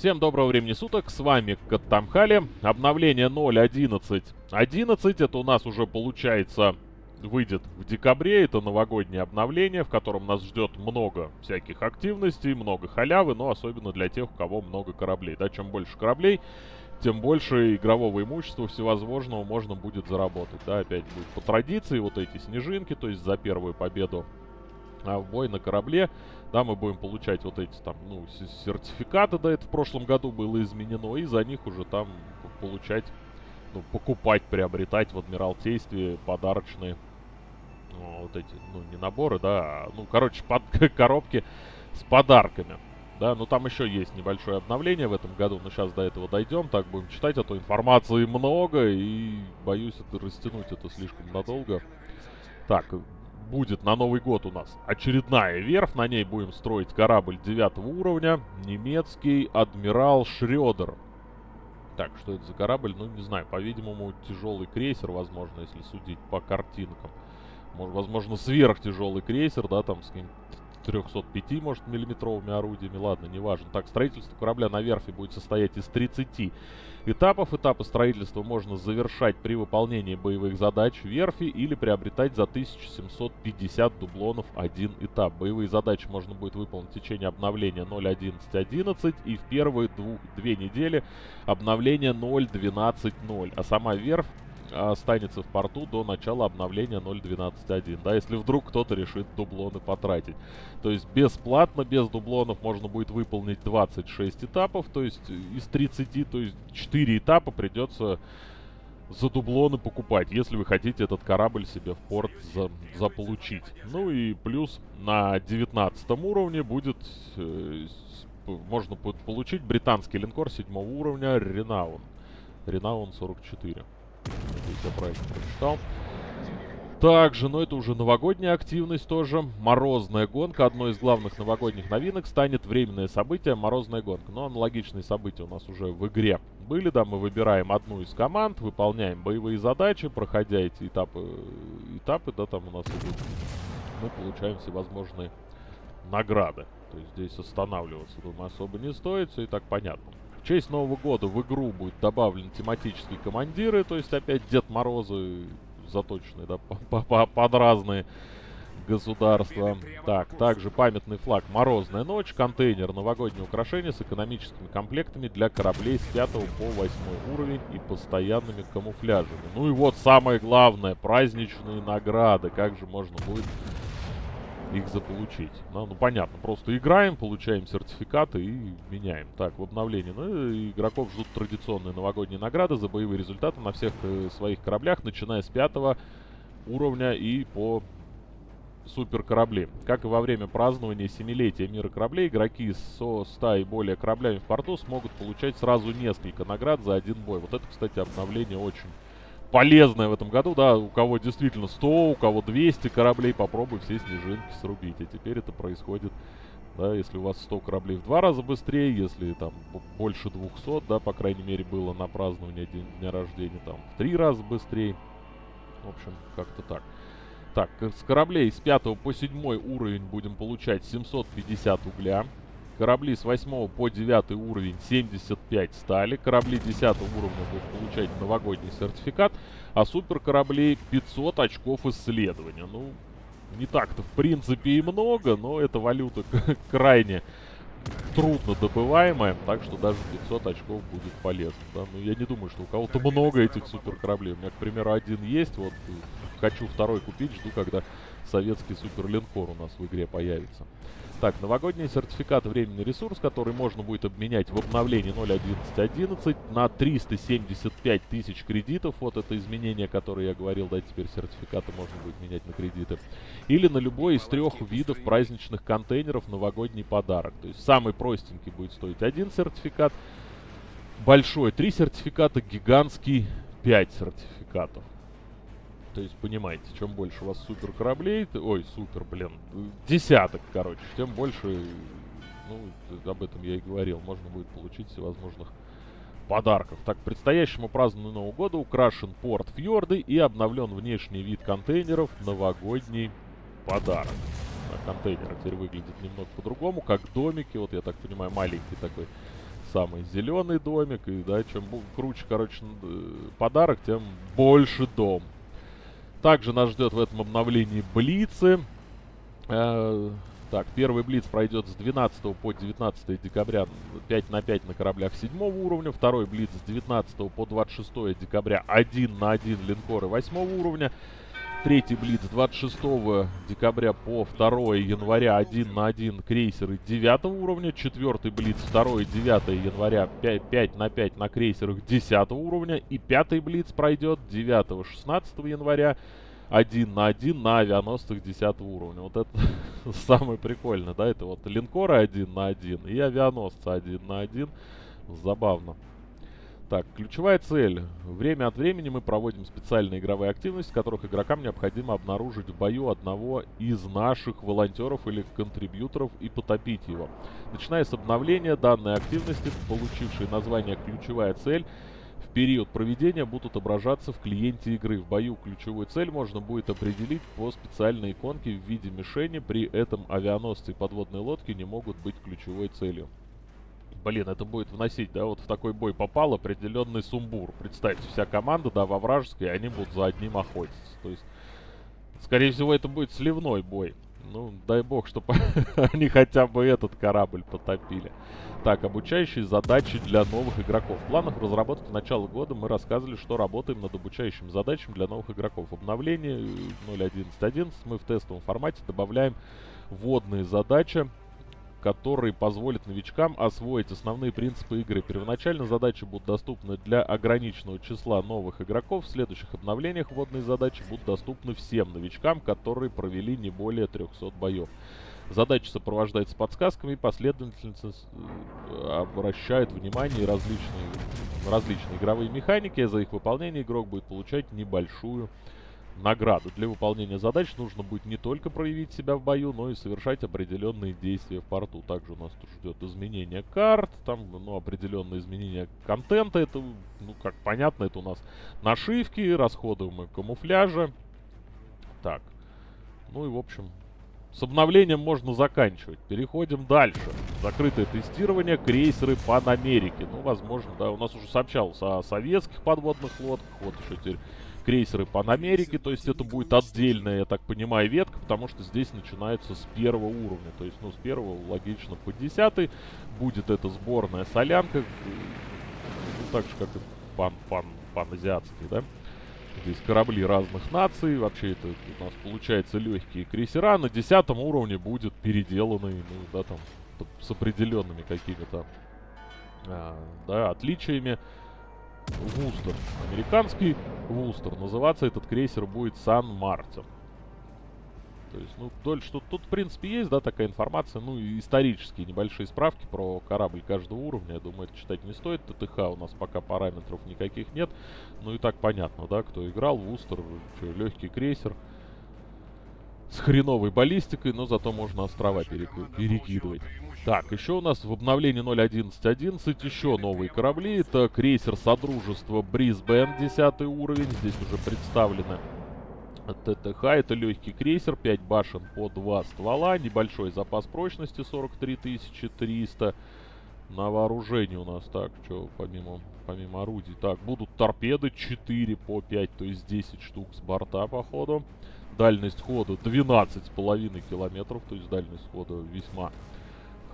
Всем доброго времени суток, с вами Каттамхали. Обновление 0.11.11 11, это у нас уже получается выйдет в декабре. Это новогоднее обновление, в котором нас ждет много всяких активностей, много халявы, но особенно для тех, у кого много кораблей. Да, чем больше кораблей, тем больше игрового имущества всевозможного можно будет заработать. Да, опять будет по традиции вот эти снежинки, то есть за первую победу в бой на корабле, да, мы будем получать вот эти там, ну, сертификаты, да, это в прошлом году было изменено, и за них уже там получать, ну, покупать, приобретать в Адмиралтействе подарочные ну, вот эти, ну, не наборы, да, а, ну, короче, под, коробки с подарками. Да, ну там еще есть небольшое обновление в этом году, но сейчас до этого дойдем, так будем читать, а то информации много, и боюсь это растянуть это слишком надолго. Так, будет на Новый год у нас очередная верфь. На ней будем строить корабль 9 уровня. Немецкий Адмирал Шредер. Так, что это за корабль? Ну, не знаю. По-видимому, тяжелый крейсер, возможно, если судить по картинкам. Может, возможно, сверхтяжелый крейсер, да, там с каким-то 305, может, миллиметровыми орудиями. Ладно, неважно. Так, строительство корабля на верфи будет состоять из 30 этапов. Этапы строительства можно завершать при выполнении боевых задач верфи или приобретать за 1750 дублонов один этап. Боевые задачи можно будет выполнить в течение обновления 0.11.11 и в первые двух, две недели обновления 0.12.0. А сама верфь останется в порту до начала обновления 0.12.1, да, если вдруг кто-то решит дублоны потратить. То есть бесплатно, без дублонов можно будет выполнить 26 этапов, то есть из 30, то есть 4 этапа придется за дублоны покупать, если вы хотите этот корабль себе в порт за, заполучить. Ну и плюс на 19 уровне будет... Э, можно получить британский линкор 7 уровня Ренаун. Ренаун 44. Надеюсь, правильно прочитал. Также, но это уже новогодняя активность тоже. Морозная гонка. Одной из главных новогодних новинок станет временное событие Морозная гонка. Но аналогичные события у нас уже в игре были. Да, мы выбираем одну из команд, выполняем боевые задачи, проходя эти этапы, этапы да, там у нас идут. Мы получаем всевозможные награды. То есть здесь останавливаться, думаю, особо не стоит, все и так понятно. В честь Нового года в игру будет добавлены тематические командиры, то есть опять Дед Морозы заточенные, да, под разные государства. Так, также памятный флаг «Морозная ночь», контейнер «Новогоднее украшение» с экономическими комплектами для кораблей с 5 по 8 уровень и постоянными камуфляжами. Ну и вот самое главное, праздничные награды. Как же можно будет их заполучить. Ну, ну, понятно, просто играем, получаем сертификаты и меняем. Так, в обновлении. Ну, игроков ждут традиционные новогодние награды за боевые результаты на всех э, своих кораблях, начиная с пятого уровня и по супер корабли. Как и во время празднования семилетия мира кораблей, игроки со 100 и более кораблями в порту смогут получать сразу несколько наград за один бой. Вот это, кстати, обновление очень полезное в этом году, да, у кого действительно 100, у кого 200 кораблей, попробуй все снежинки срубить. А теперь это происходит, да, если у вас 100 кораблей в два раза быстрее, если там больше 200, да, по крайней мере, было на празднование день, дня рождения, там, в три раза быстрее. В общем, как-то так. Так, с кораблей с 5 по 7 уровень будем получать 750 угля. Корабли с 8 по 9 уровень 75 стали. Корабли 10 уровня будут получать новогодний сертификат. А супер кораблей 500 очков исследования. Ну, не так-то в принципе и много, но эта валюта крайне трудно добываемая, так что даже 500 очков будет полезно. Да? Но я не думаю, что у кого-то много этих супер кораблей. У меня, к примеру, один есть, вот хочу второй купить, жду, когда советский супер линкор у нас в игре появится. Так, новогодний сертификат временный ресурс, который можно будет обменять в обновлении 0.11.11 на 375 тысяч кредитов. Вот это изменение, которое я говорил, да, теперь сертификаты можно будет менять на кредиты. Или на любой из трех видов праздничных контейнеров новогодний подарок. То есть самый простенький будет стоить один сертификат, большой три сертификата, гигантский 5 сертификатов. То есть, понимаете, чем больше у вас супер кораблей, ой, супер, блин, десяток, короче, тем больше, ну, об этом я и говорил, можно будет получить всевозможных подарков. Так, предстоящему празднованию Нового года украшен порт Фьорды и обновлен внешний вид контейнеров новогодний подарок. А контейнеры теперь выглядят немного по-другому, как домики, вот я так понимаю, маленький такой самый зеленый домик. И, да, чем круче, короче, э, подарок, тем больше дом. Также нас ждет в этом обновлении Блицы. Э, так, первый Блиц пройдет с 12 по 19 декабря 5 на 5 на кораблях 7 уровня. Второй Блиц с 19 по 26 декабря 1 на 1 линкоры 8 уровня. Третий Блиц 26 декабря по 2 января 1 на 1 крейсеры 9 уровня. Четвертый Блиц 2 9 января 5, 5 на 5 на крейсерах 10 уровня. И пятый Блиц пройдет 9-16 января 1 на 1 на авианосцах 10 уровня. Вот это самое прикольное, да? Это вот линкоры 1 на 1 и авианосцы 1 на 1. Забавно. Так, ключевая цель. Время от времени мы проводим специальные игровые активности, в которых игрокам необходимо обнаружить в бою одного из наших волонтеров или контрибьюторов и потопить его. Начиная с обновления данной активности, получившей название «Ключевая цель», в период проведения будут отображаться в клиенте игры. В бою ключевую цель можно будет определить по специальной иконке в виде мишени, при этом авианосцы и подводные лодки не могут быть ключевой целью блин, это будет вносить, да, вот в такой бой попал определенный сумбур. Представьте, вся команда, да, во вражеской, они будут за одним охотиться. То есть, скорее всего, это будет сливной бой. Ну, дай бог, чтобы они хотя бы этот корабль потопили. Так, обучающие задачи для новых игроков. В планах разработки начала года мы рассказывали, что работаем над обучающими задачами для новых игроков. Обновление 0.11.11 мы в тестовом формате добавляем вводные задачи который позволит новичкам освоить основные принципы игры. Первоначально задачи будут доступны для ограниченного числа новых игроков. В следующих обновлениях вводные задачи будут доступны всем новичкам, которые провели не более 300 боев. Задачи сопровождаются подсказками и последовательница э, обращает внимание различные, различные игровые механики. За их выполнение игрок будет получать небольшую награду. Для выполнения задач нужно будет не только проявить себя в бою, но и совершать определенные действия в порту. Также у нас тут ждет изменение карт, там, ну, определенные изменения контента. Это, ну, как понятно, это у нас нашивки, расходуемые камуфляжа. Так, ну и, в общем, с обновлением можно заканчивать. Переходим дальше. Закрытое тестирование, крейсеры Панамерики. Ну, возможно, да, у нас уже сообщалось о советских подводных лодках. Вот еще теперь крейсеры Панамерики, то есть это будет отдельная, я так понимаю, ветка, потому что здесь начинается с первого уровня, то есть, ну, с первого, логично, по десятый будет эта сборная солянка, ну, так же, как и пан, пан, паназиатский, да? Здесь корабли разных наций, вообще это у нас получается легкие крейсера, на десятом уровне будет переделанный, ну, да, там, с определенными какими-то, а, да, отличиями. Вустер. Американский Вустер. Называться этот крейсер будет Сан-Мартин. То есть, ну, вдоль, что тут, в принципе, есть, да, такая информация, ну, и исторические небольшие справки про корабль каждого уровня, я думаю, это читать не стоит, ТТХ у нас пока параметров никаких нет, ну, и так понятно, да, кто играл, Вустер, легкий крейсер, с хреновой баллистикой, но зато можно острова перекидывать. Так, еще у нас в обновлении 0.11.11 еще новые корабли. Это крейсер Содружества Брисбен, 10 уровень. Здесь уже представлены ТТХ. Это легкий крейсер, 5 башен по 2 ствола. Небольшой запас прочности 43 300. На вооружении у нас так, что помимо, помимо орудий. Так, будут торпеды 4 по 5, то есть 10 штук с борта, походу. Дальность хода 12,5 километров, то есть дальность хода весьма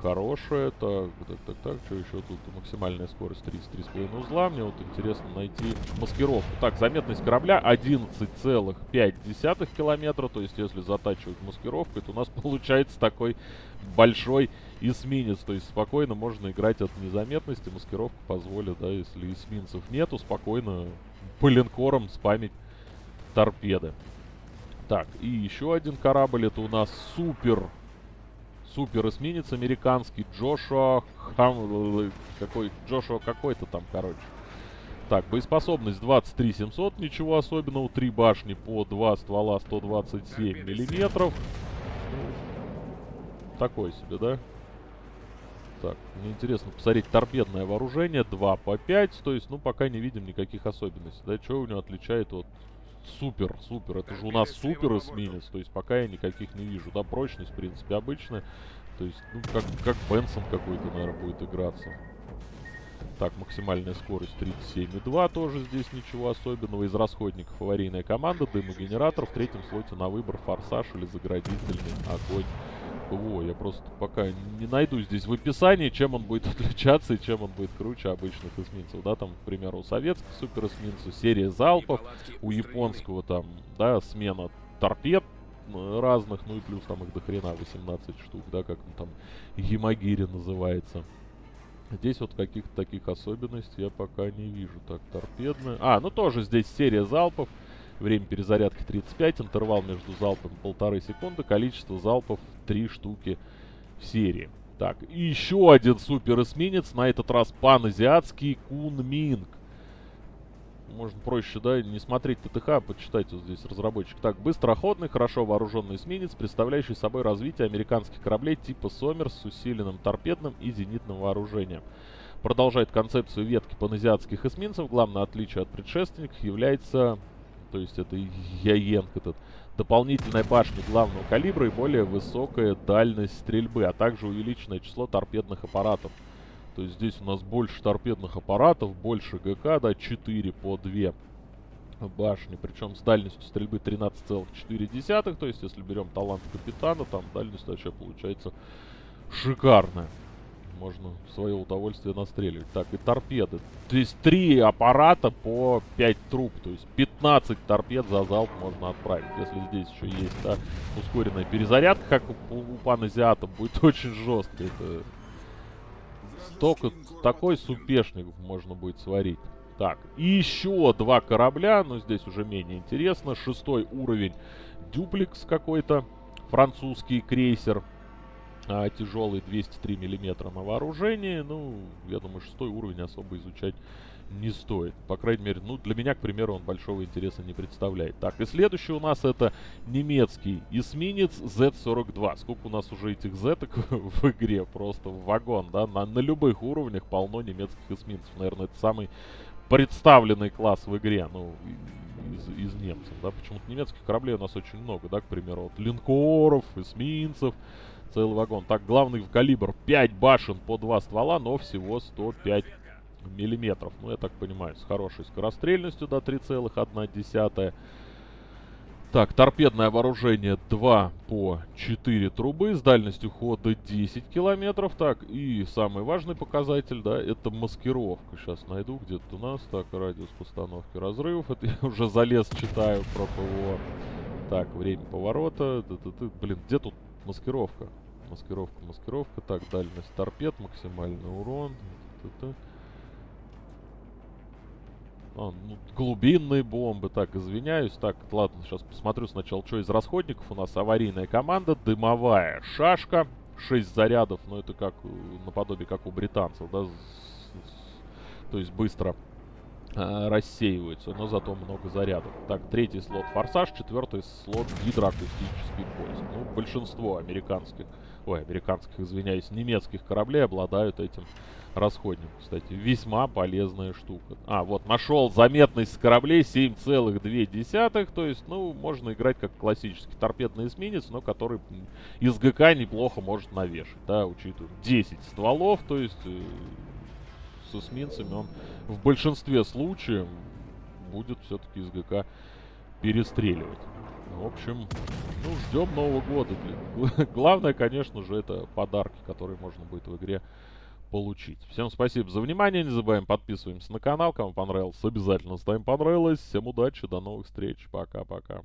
хорошая. Так, так, так, так, что еще тут? Максимальная скорость 33,5 узла. Мне вот интересно найти маскировку. Так, заметность корабля 11,5 километра. То есть, если затачивать маскировкой, то у нас получается такой большой эсминец. То есть, спокойно можно играть от незаметности. Маскировка позволит, да, если эсминцев нету, спокойно по линкорам спамить торпеды. Так, и еще один корабль. Это у нас супер супер эсминец американский Джошуа Хам... Какой... Джошуа какой-то там, короче. Так, боеспособность 23 700, ничего особенного. Три башни по два ствола 127 миллиметров. Такой себе, да? Так, мне интересно посмотреть торпедное вооружение. 2 по 5, то есть, ну, пока не видим никаких особенностей. Да, что у него отличает от супер, супер. Это же у нас супер эсминец. То есть пока я никаких не вижу. Да, прочность, в принципе, обычная. То есть, ну, как, как Бенсон какой-то, наверное, будет играться. Так, максимальная скорость 37,2, тоже здесь ничего особенного. Из расходников аварийная команда, дымогенератор. В третьем слоте на выбор форсаж или заградительный огонь. ПВО. Я просто пока не найду здесь в описании, чем он будет отличаться и чем он будет круче обычных эсминцев. Да, там, к примеру, у советских суперэсминцев серия залпов, у японского там, да, смена торпед разных, ну и плюс там их до хрена 18 штук, да, как он там Ямагири называется. Здесь вот каких-то таких особенностей я пока не вижу. Так, торпедная. А, ну тоже здесь серия залпов. Время перезарядки 35, интервал между залпами полторы секунды, количество залпов 3 штуки в серии. Так, еще один супер эсминец, на этот раз паназиатский Кунминг можно проще, да, не смотреть ТТХ, а почитать вот здесь разработчик. Так, быстроходный, хорошо вооруженный эсминец, представляющий собой развитие американских кораблей типа Сомерс с усиленным торпедным и зенитным вооружением. Продолжает концепцию ветки паназиатских эсминцев. Главное отличие от предшественников является, то есть это Яенг этот, дополнительная башня главного калибра и более высокая дальность стрельбы, а также увеличенное число торпедных аппаратов. То есть здесь у нас больше торпедных аппаратов, больше ГК, да, 4 по 2 башни. Причем с дальностью стрельбы 13,4. То есть если берем талант капитана, там дальность вообще получается шикарная. Можно в свое удовольствие настреливать. Так, и торпеды. То есть 3 аппарата по 5 труб. То есть 15 торпед за залп можно отправить. Если здесь еще есть да, ускоренная перезарядка, как у, у паназиата, будет очень жестко. Это только такой супешник можно будет сварить. Так, еще два корабля, но здесь уже менее интересно. Шестой уровень дюплекс какой-то, французский крейсер. А, тяжелый 203 миллиметра на вооружении. Ну, я думаю, шестой уровень особо изучать не стоит. По крайней мере, ну, для меня, к примеру, он большого интереса не представляет. Так, и следующий у нас это немецкий эсминец Z-42. Сколько у нас уже этих Z в игре? Просто в вагон, да? На, на любых уровнях полно немецких эсминцев. Наверное, это самый представленный класс в игре, ну, из, из немцев, да? Почему-то немецких кораблей у нас очень много, да? К примеру, вот линкоров, эсминцев, целый вагон. Так, главный в калибр 5 башен по 2 ствола, но всего 105 миллиметров. Ну, я так понимаю, с хорошей скорострельностью до 3,1. Так, торпедное вооружение 2 по 4 трубы с дальностью хода 10 километров. Так, и самый важный показатель, да, это маскировка. Сейчас найду где-то у нас. Так, радиус постановки разрывов. Это я уже залез, читаю про ПВО. Так, время поворота. Блин, где тут маскировка? Маскировка, маскировка. Так, дальность торпед, максимальный урон. А, ну, глубинные бомбы. Так, извиняюсь. Так, ладно, сейчас посмотрю сначала, что из расходников. У нас аварийная команда, дымовая шашка. 6 зарядов, но это как э, наподобие, как у британцев, да, то есть быстро э, рассеивается, но зато много зарядов. Так, третий слот форсаж, четвертый слот гидроакустический поиск. Ну, большинство американских, ой, американских, извиняюсь, немецких кораблей обладают этим расходник, кстати. Весьма полезная штука. А, вот, нашел заметность кораблей 7,2. То есть, ну, можно играть как классический торпедный эсминец, но который из ГК неплохо может навешать, да, учитывая 10 стволов, то есть э, с эсминцами он в большинстве случаев будет все-таки из ГК перестреливать. В общем, ну, ждем Нового года. Главное, конечно же, это подарки, которые можно будет в игре получить. Всем спасибо за внимание, не забываем подписываемся на канал, кому понравилось, обязательно ставим понравилось. Всем удачи, до новых встреч, пока-пока.